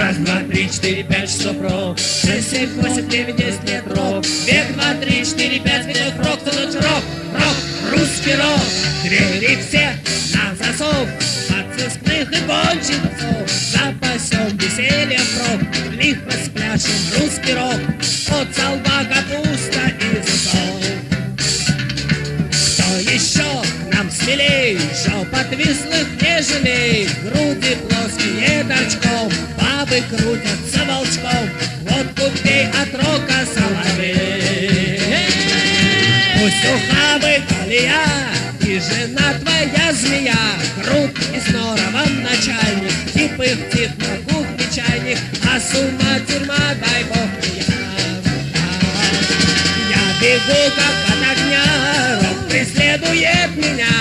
Раз, два, три, четыре, пять, шесть, рок. Шесть, семь, восемь, девять, десять лет рок. Две, два, три, четыре, пять минут рок, то ночь рок, рок, русский рок. Двери все на засов, от сыскных и гонщиков. Запасем весельем рок, лихо спляшем русский рок. От солба капуста и засов. Кто еще нам смелей, жоп отвислых не жалей, груди плоские торчком, бабы крутятся волчком, вот купей от рока соловей. Пусть ухабы колея и жена твоя змея, крут и здорово начальник, и пыхтит на кухне чайник, а с ума тюрьма, дай бог я. Я бегу как от огня, рок преследует меня,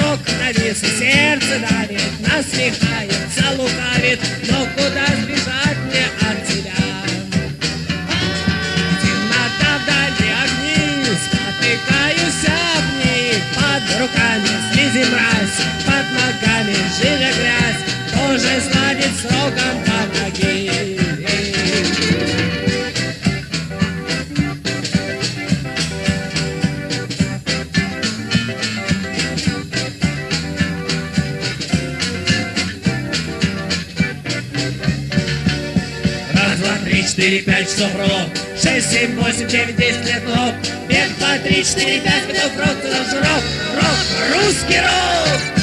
рок навис и сердце давит, насмехается, лукавит, но куда сбежать жижа грязь, тоже сладит с роком под ноги. Раз, два, три, четыре, пять часов рок. Шесть, семь, восемь, девять, десять лет рок. Пять, два, три, четыре, пять. Туда же рок, рок, русский рок.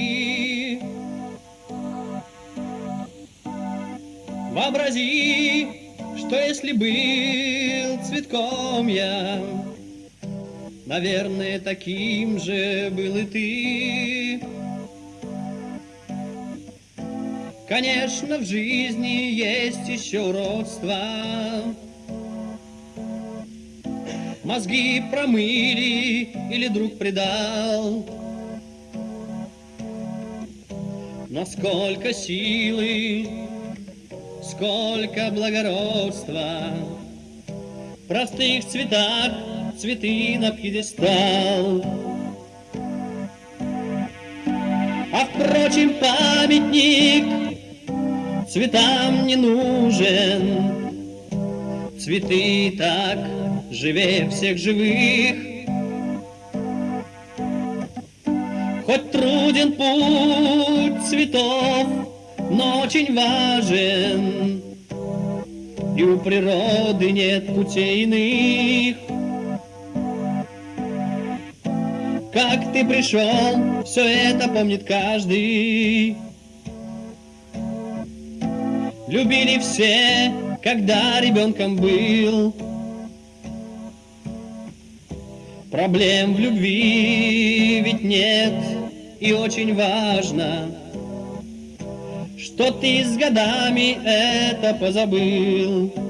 Цветы. Вообрази, что если был цветком я, наверное, таким же был и ты. Конечно, в жизни есть еще уродства. Мозги промыли или друг предал. Но сколько силы, сколько благородства простых цветах цветы на пьедестал. А впрочем, памятник цветам не нужен. Цветы так живее всех живых. Хоть труден путь цветов, но очень важен. И у природы нет путей иных. Как ты пришел, все это помнит каждый. Любили все, когда ребенком был. Проблем в любви ведь нет, и очень важно, что ты с годами это позабыл.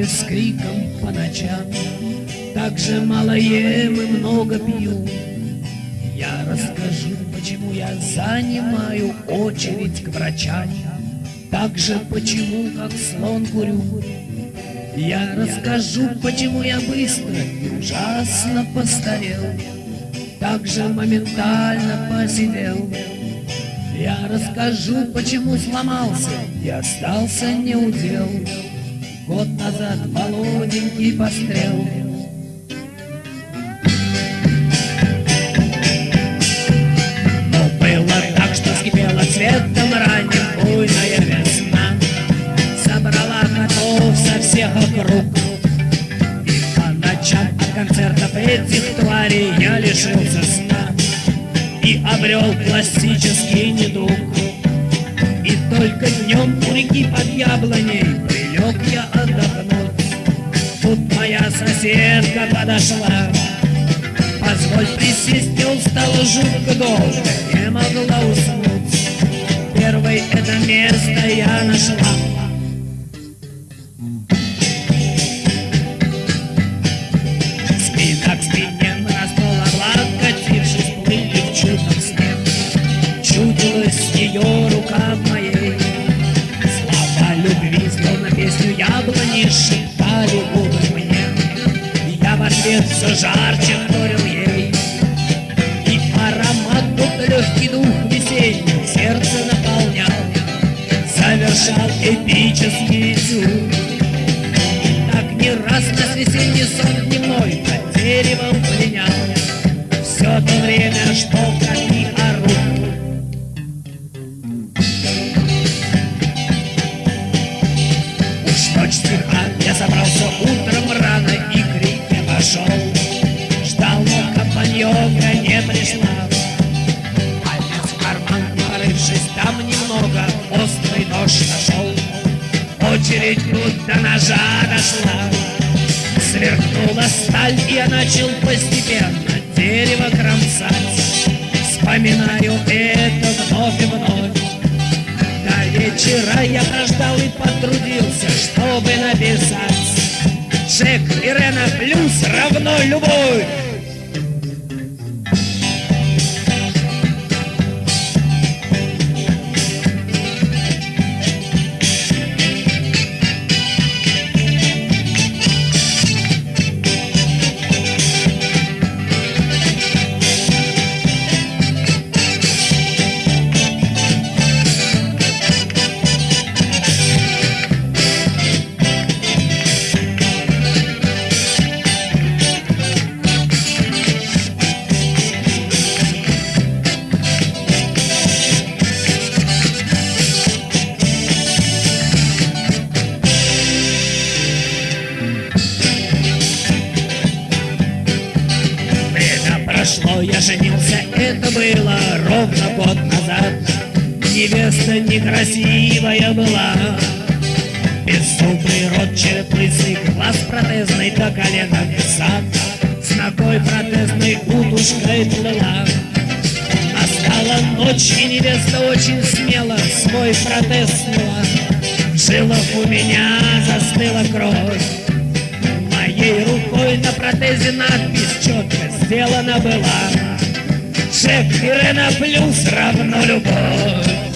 Просыпаюсь с криком по ночам. Так же мало ем и много пью. Я расскажу, почему я занимаю очередь к врачам. Так же почему, как слон курю. Я расскажу, почему я быстро и ужасно постарел. Так же моментально посидел. Я расскажу, почему сломался и остался неудел. Год назад молоденький пострел. Но было так, что вскипела цветом ранним буйная весна. Собрала котов со всех округ. И по ночам от концертов этих тварей я лишился сна и обрел классический недуг. И только днем у реки под яблоней прилег я соседка подошла, позволь присесть, мне устала жутко долго, не могла уснуть. Первой это место я нашла. И так не раз на весенний сон дневной Под деревом ножа дошла Сверкнула сталь, и я начал постепенно Дерево кромсать. Вспоминаю это вновь и вновь. До вечера я прождал и потрудился Чтобы написать Джек и Рена плюс равно любовь удушкой плыла. Настала ночь, и невеста очень смело свой протез сняла. В у меня застыла кровь, Моей рукой на протезе надпись четко сделана была Шеф Ирена плюс равно любовь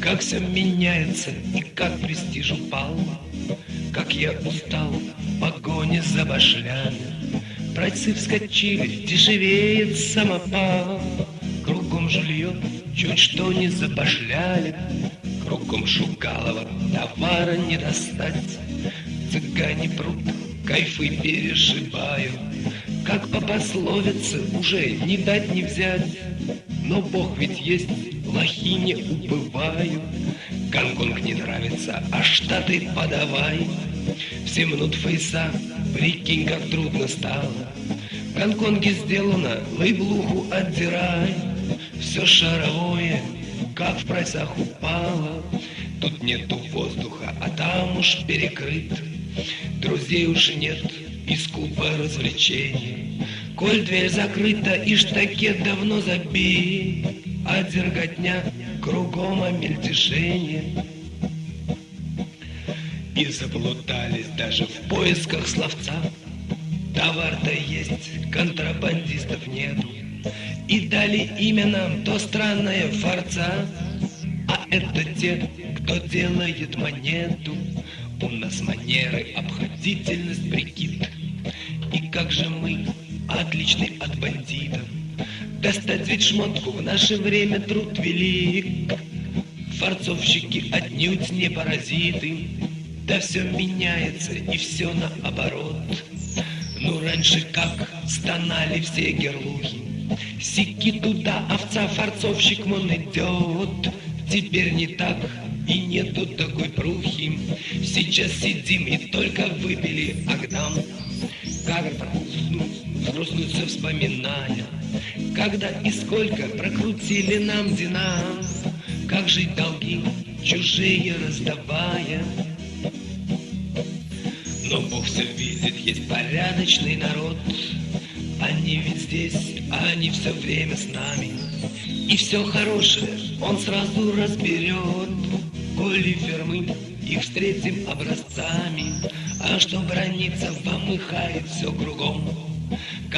Как все меняется и как престиж упал, Как я устал в погоне за башлями. Братцы вскочили, дешевеет самопал, Кругом жилье, чуть что не забашляли, Кругом Шугалова товара не достать. Цыгане прут, кайфы перешибают, Как по пословице уже не дать не взять. Но Бог ведь есть, лохи не убывают. Гонконг не нравится, а Штаты подавай. Все мнут фейса, прикинь, как трудно стало. В Гонконге сделано, лейблуху отдирай. Все шаровое, как в прайсах упало. Тут нету воздуха, а там уж перекрыт. Друзей уж нет, и скупо развлечений. Коль дверь закрыта и штакет давно забит, А дерготня кругом о. И заплутались даже в поисках словца. Товар-то есть, контрабандистов нету. И дали имя нам то странное форца, А это те, кто делает монету. У нас манеры, обходительность, прикид. И как же мы отличный от бандитов. Достать ведь шмотку в наше время труд велик. Форцовщики отнюдь не паразиты. Да все меняется и все наоборот. Ну раньше как стонали все герлухи. Сики туда, овца, форцовщик вон идет. Теперь не так, и нету такой прухи. Сейчас сидим и только выпили Агдам. Как грустнуться вспоминая, Когда и сколько прокрутили нам динам, Как жить долги чужие раздавая. Но Бог все видит, есть порядочный народ, Они ведь здесь, а они все время с нами, И все хорошее он сразу разберет, Коли фермы их встретим образцами, А что бронится, помыхает все кругом.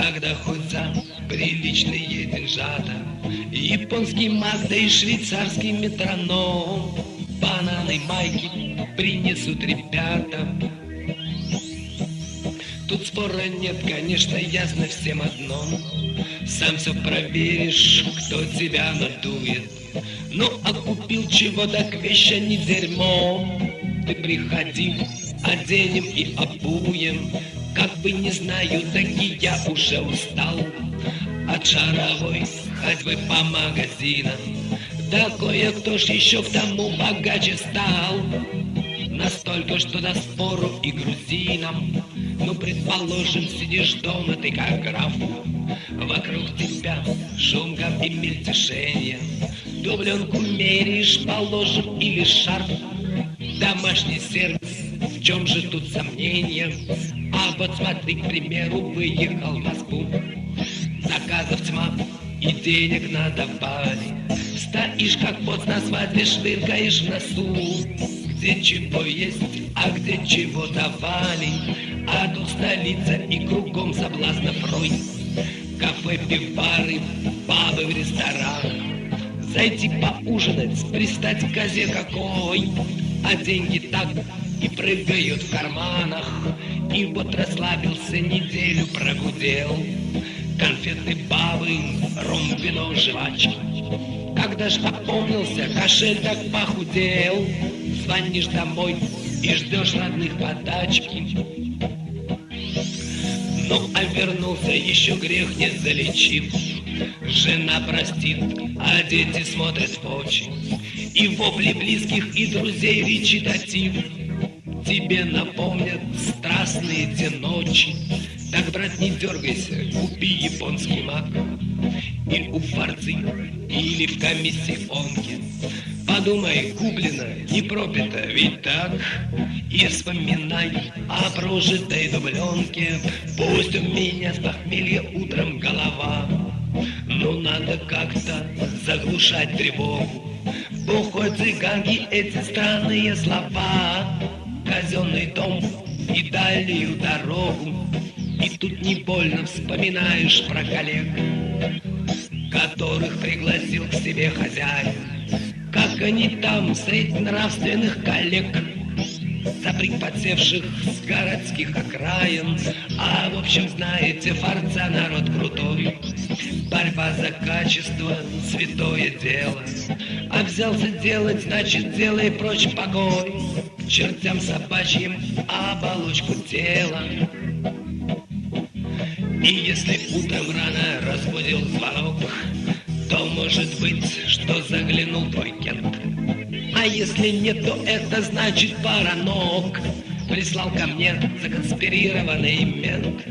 Когда хоть за приличные деньжата, Японский маг, да и швейцарский метроном, Бананы, майки принесут ребята. Тут спора нет, конечно, ясно всем одно. Сам все проверишь, кто тебя надует. Ну, а купил чего, так вещи не дерьмо. Ты приходи, оденем и обуем. Как бы не знаю, таки я уже устал От шаровой ходьбы по магазинам. Да кое-кто ж еще к тому богаче стал. Настолько, что до спору и грузинам. Ну, предположим, сидишь дома ты как граф. Вокруг тебя шум и мельтешение. Дубленку меряешь, положим, или шарф. Домашний сервис, в чем же тут сомнения? А вот смотри, к примеру, выехал в Москву. Заказов тьма и денег надавали. Стоишь как пост на свадьбе, швыркаешь в носу. Где чего есть, а где чего давали. А тут столица и кругом соблазнов рой. Кафе, пивбары, пабы в ресторанах. Зайти поужинать, пристать к козе какой. А деньги так и прыгают в карманах. И вот расслабился, неделю прогудел. Конфеты, бабы, ром, вино, жвачки. Когда ж опомнился, кошель так похудел. Звонишь домой и ждешь родных подачки. Ну, а вернулся еще грех не залечив. Жена простит, а дети смотрят в очи. И вопли близких и друзей речитатив Тебе напомнят страстные те ночи. Так, брат, не дергайся, купи японский мак. Или у фарцы, или в комиссионке Подумай, куплено, не пропито, ведь так? И вспоминай о прожитой дубленке. Пусть у меня с похмелья утром голова. Ну надо как-то заглушать тревогу. Бухой цыганки эти странные слова Казенный дом и дальнюю дорогу. И тут не больно вспоминаешь про коллег Которых пригласил к себе хозяин. Как они там среди нравственных коллег Запрыг подсевших с городских окраин. А в общем, знаете, форца народ крутой Борьба за качество — святое дело. А взялся делать, значит, делай прочь покой. К чертям собачьим оболочку тела. И если утром рано разбудил звонок То может быть, что заглянул твой кент. А если нет, то это значит паранок. Прислал ко мне законспирированный мент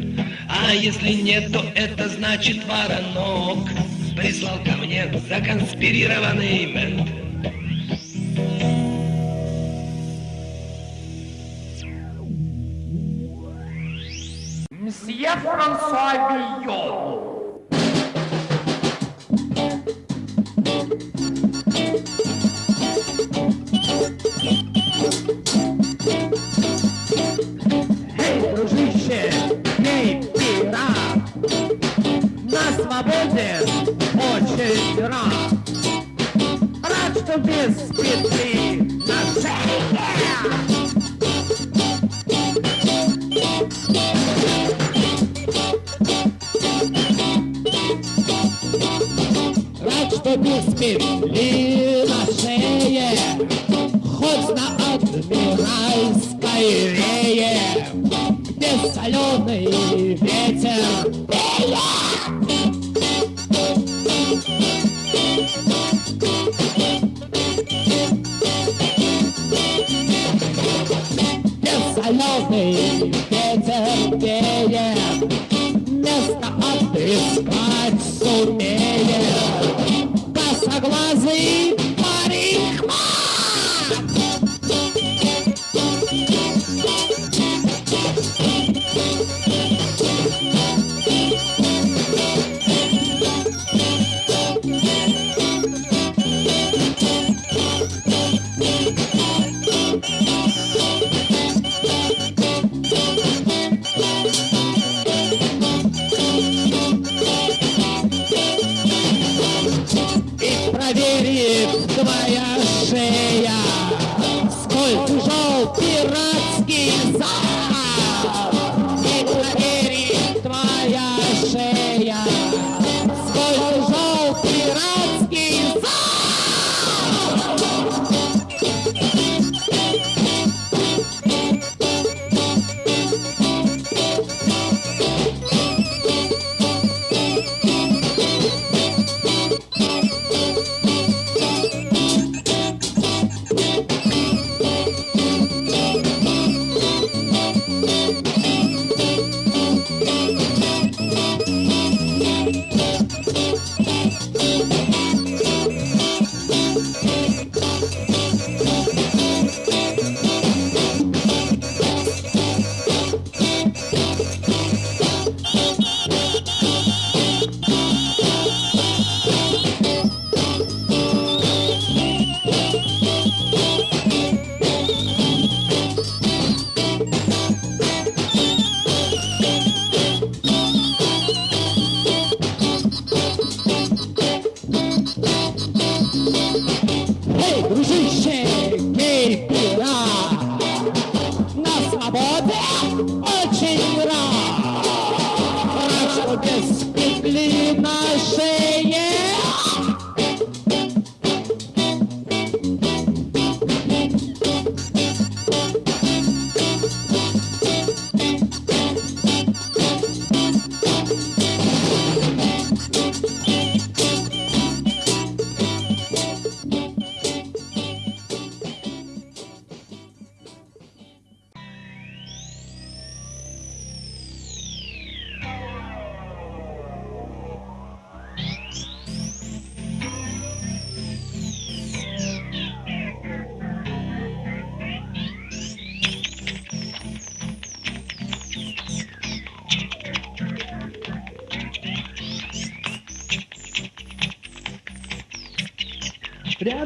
А если нет, то это значит воронок. Прислал ко мне законспирированный мент соленый ветер веет, Место отыскать сумеет. Косоглазый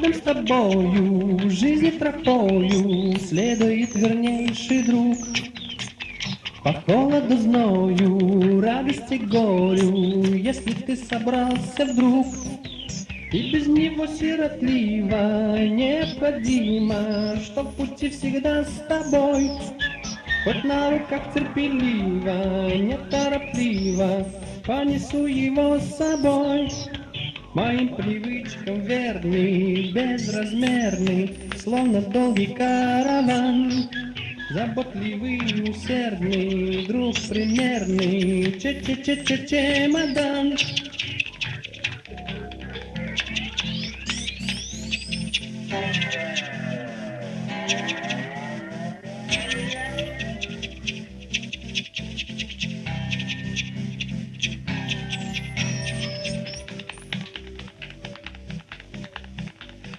Рядом с тобою, жизни тропою Следует вернейший друг. По холоду, зною, радости, горю, Если ты собрался вдруг, И без него сиротливо необходимо, Что в пути всегда с тобой, Хоть на руках терпеливо, неторопливо, Понесу его с собой. Моим привычкам верный, безразмерный, Словно долгий караван. Заботливый, усердный, друг примерный, че-че-че-че-чемодан.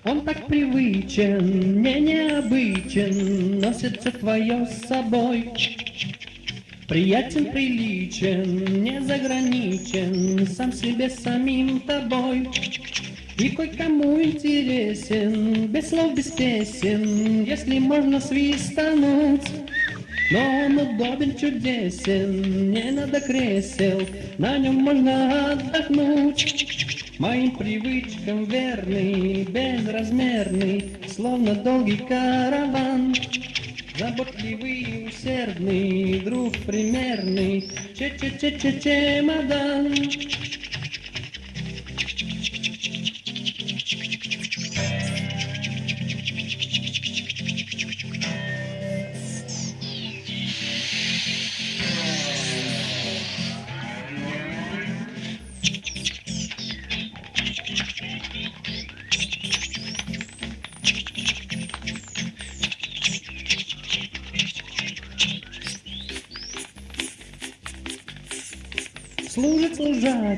Он так привычен, не необычен, Носится твое с собой. Приятен, приличен, не заграничен, Сам себе самим тобой. И кое-кому интересен, без слов, без песен, Если можно свистануть. Но он удобен, чудесен, не надо кресел, На нем можно отдохнуть. Моим привычкам верный, безразмерный, Словно долгий караван. Заботливый, усердный, друг примерный, Че-че-че-че-чемодан. Служит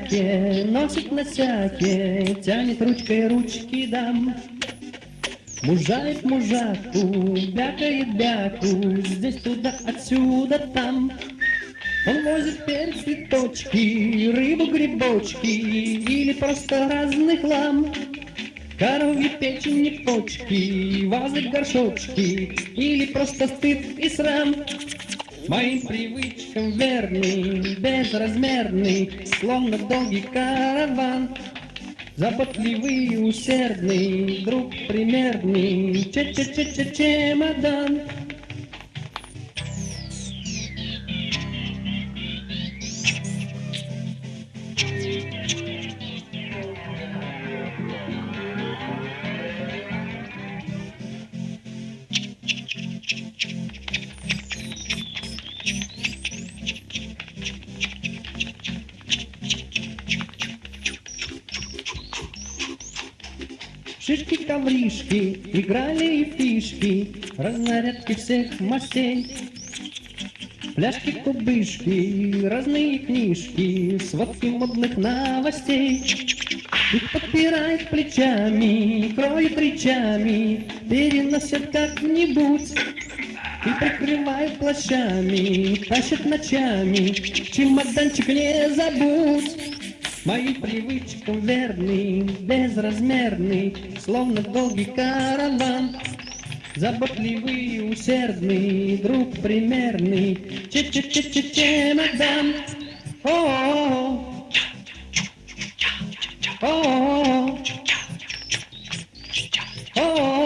служаке, носит носяке, Тянет ручкой ручки дам. Мужает мужаку, бякает бяку, Здесь туда, отсюда, там. Он возит перец, цветочки, рыбу, грибочки Или просто разный хлам. Коровьи печени, почки, вазы, горшочки Или просто стыд и срам. Моим привычкам верный, безразмерный, Словно долгий караван. Заботливый, усердный, друг примерный, Че-че-че-че-чемодан. Шишки-ковришки, играли и фишки, Разнарядки всех мастей. Пляшки-кубышки, разные книжки, Сводки модных новостей. Их подпирает плечами, кроет речами, Переносят как-нибудь. И прикрывают плащами, тащат ночами, Чемоданчик не забудь. Моим привычкам верный, безразмерный, Словно долгий караван. Заботливый, усердный, друг примерный, Че-че-че-че-чемодан. О-о-о. О-о-о. О-о-о.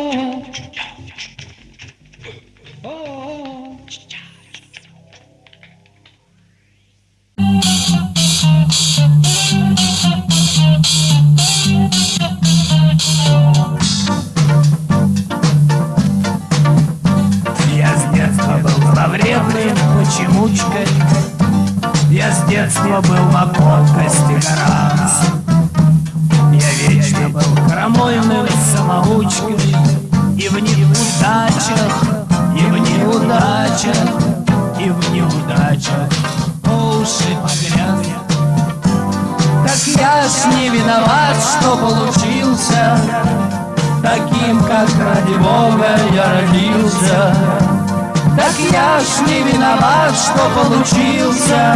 Получился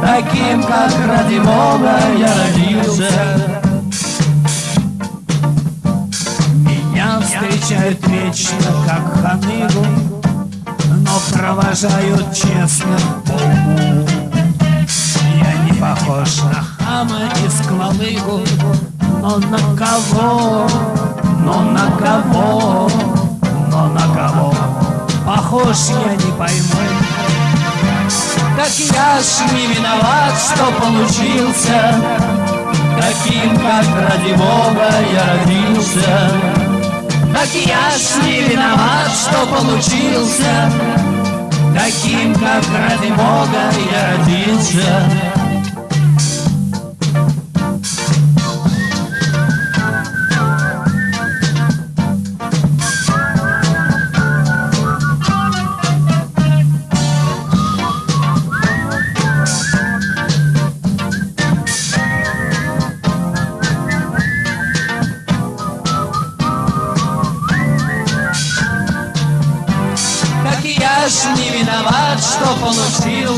Таким, как ради Бога я родился. Встречают вечно, как ханыгу Но провожают честно. Уму Я не похож на хама и сквалыгу Но на кого, но на кого, но на кого? Похож я не пойму Так я ж не виноват, что получился. Таким, как ради Бога я родился. Так я ж не виноват, что получился. Таким, как ради Бога я родился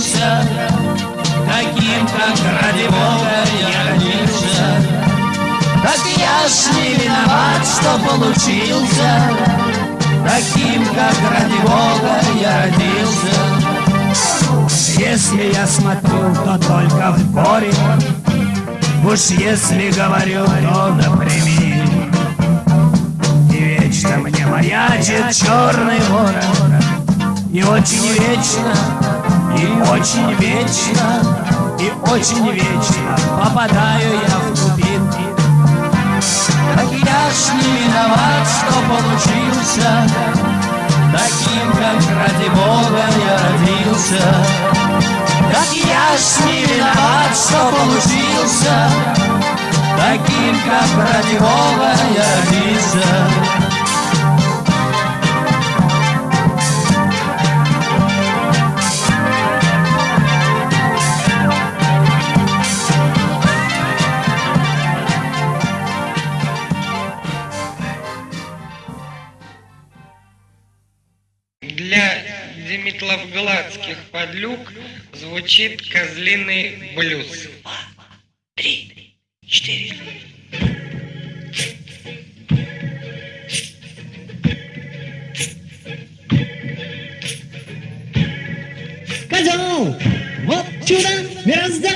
получился Таким, как ради Бога я родился Так я ж не виноват, что получился. Таким, как ради Бога я родился. Если я смотрю, то только в горе Уж если говорю, то напрямик. И вечно мне маячит черный ворон И очень вечно, и очень вечно И очень вечно попадаю я в тупик Так я ж не виноват, что получился Таким, как ради Бога я родился. Так я ж не виноват, что получился Таким, как ради Бога я родился звучит козлиный блюз. Козел, вот чудо мироздания.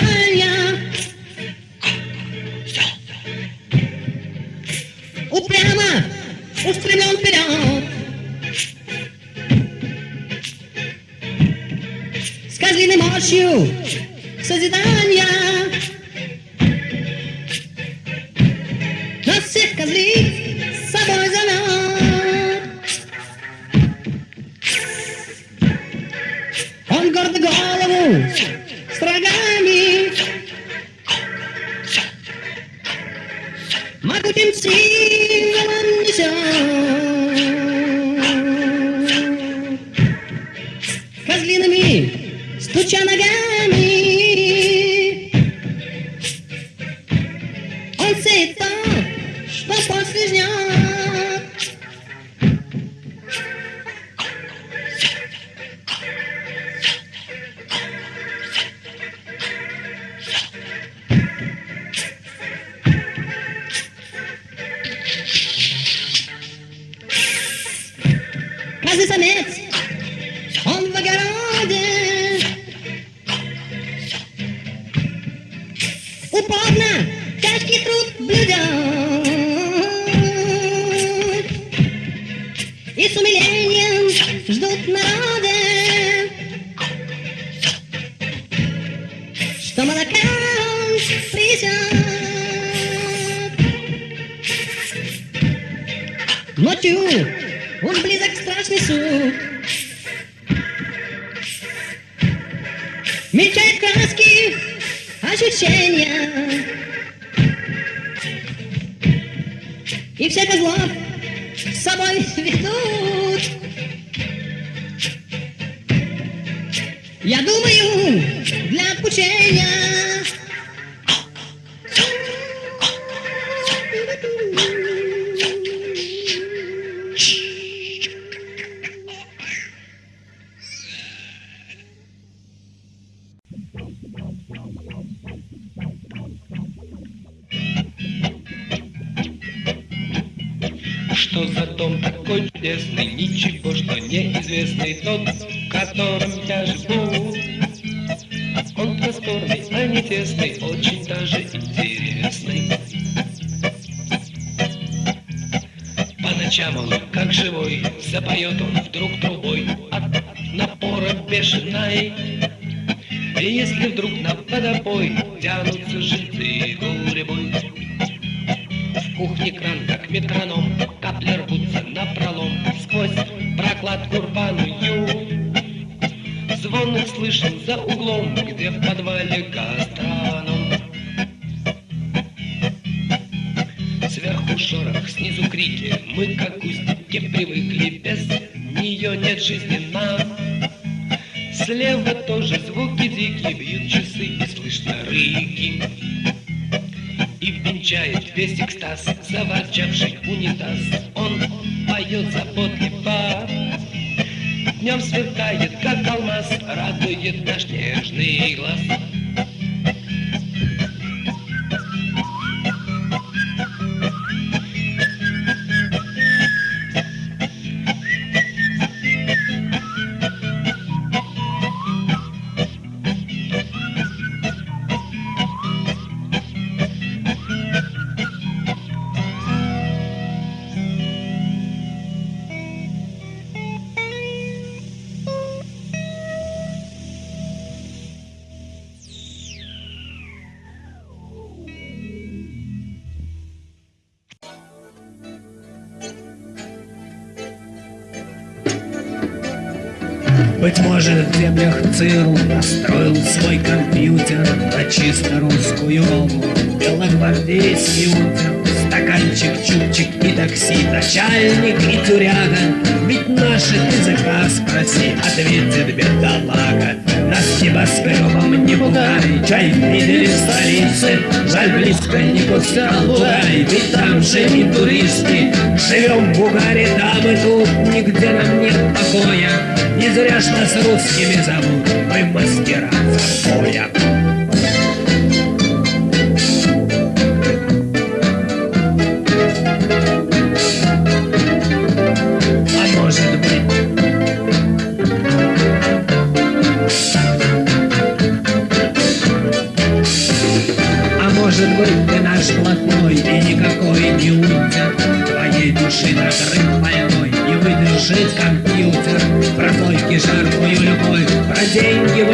Очень даже интересный. По ночам он, как живой, запоет он вдруг трубой от напора бешеной. И если вдруг на водопой тянутся жильцы гуребой, в кухне кран, как метроном, капли рвутся на пролом сквозь прокладку рваную. Звон их слышен за углом, где в подвале гастроном. Привыкли, без нее нет жизни нам. Слева тоже звуки дикие, бьют часы и слышно рыки. Быть может, в землях ЦРУ настроил свой компьютер на чисто русскую волну. Белогвардейский утер, стаканчик, чупчик и такси, начальник и тюряга. Ведь наши языка спроси, ответит бедолага. Нас небоскребом не пугай, чай видели в столице, жаль близко не пускай, ведь там же и туристы. Живем в Бугаре, там и тут, нигде нам нет покоя. Не зря ж нас русскими зовут, мы мастера запоя. Жаркую любовь, про деньги в